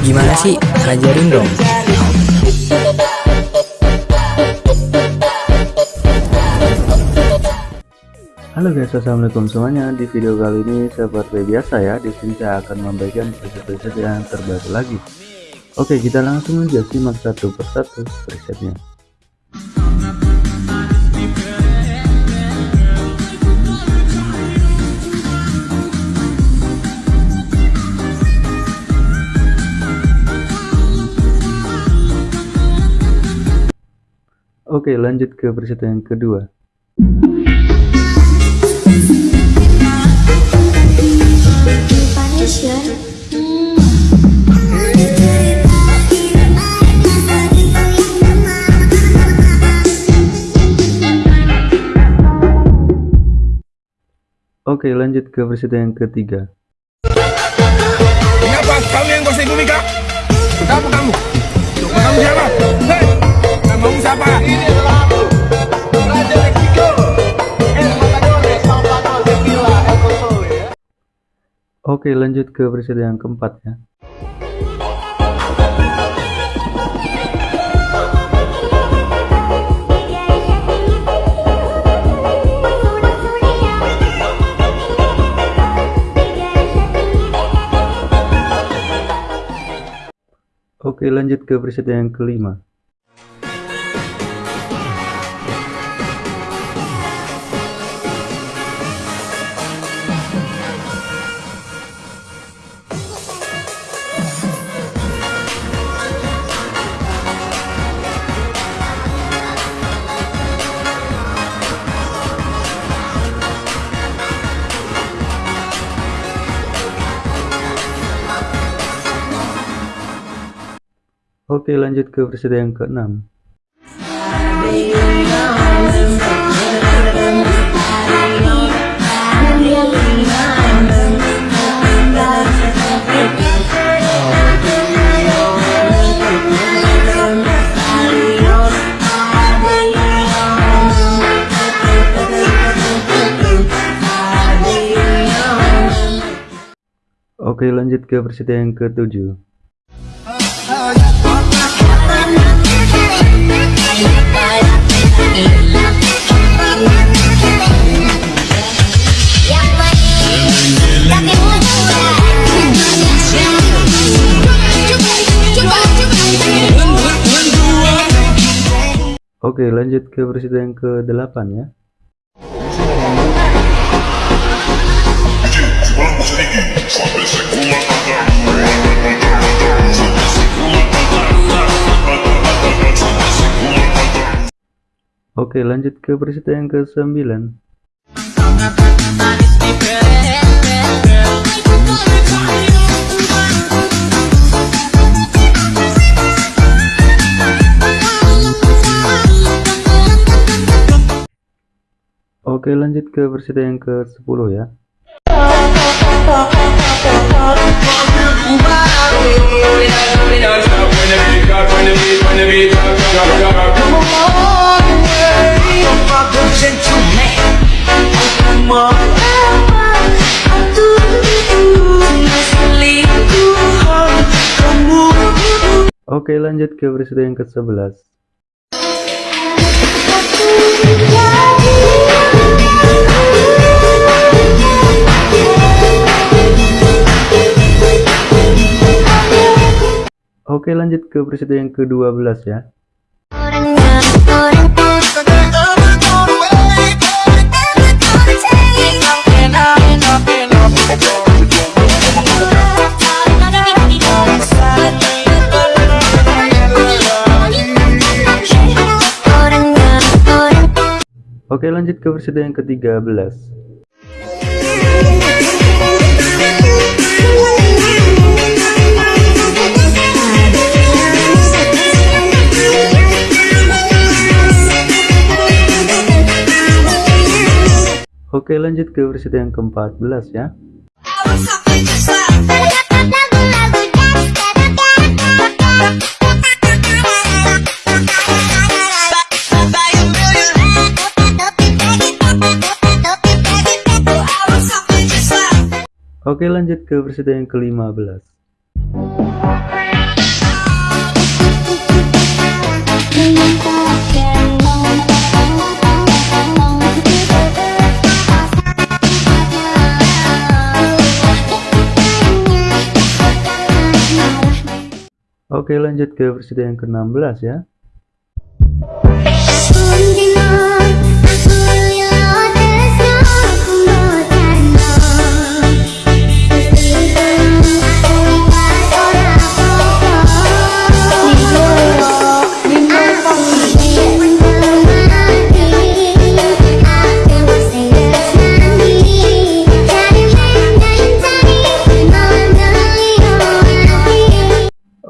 Gimana sih? Ajarin dong. Halo guys, assalamualaikum semuanya. Di video kali ini seperti biasa ya, di sini saya akan memberikan preset-preset yang terbaru lagi. Oke, kita langsung aja simak satu persatu presetnya. Oke, lanjut ke preset yang kedua. Oke lanjut ke versi yang ketiga Kenapa kamu yang kuasai bumi kak? Kamu? Kamu Oke lanjut ke versi yang keempat ya. Oke lanjut ke preset yang kelima Oke lanjut ke versi yang keenam. Oke lanjut ke versi yang ketujuh Oke lanjut ke versi yang ke-8 ya Oke lanjut ke versi yang ke-9 Oke lanjut ke versi yang ke-10 ya Oke lanjut ke versi yang ke-11 Oke lanjut ke preset yang ke-12 ya Oke lanjut ke versi yang ke-13 Oke lanjut ke versi yang ke-14 ya Oke lanjut ke versi yang ke-15 Oke lanjut ke versi yang ke-16 ya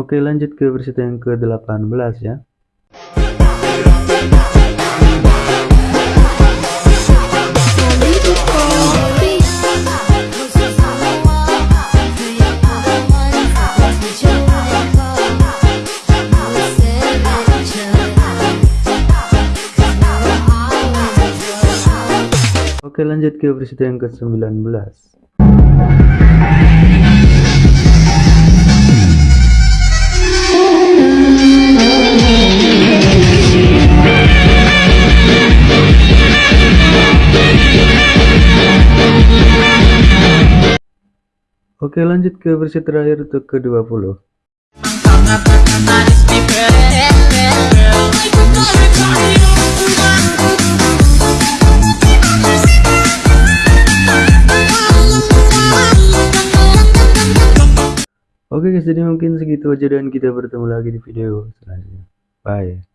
Oke lanjut ke versi yang ke-18 ya. Oke lanjut ke versi yang ke-19 Oke lanjut ke versi terakhir untuk ke-20 Oke guys jadi mungkin segitu aja dan kita bertemu lagi di video selanjutnya. Bye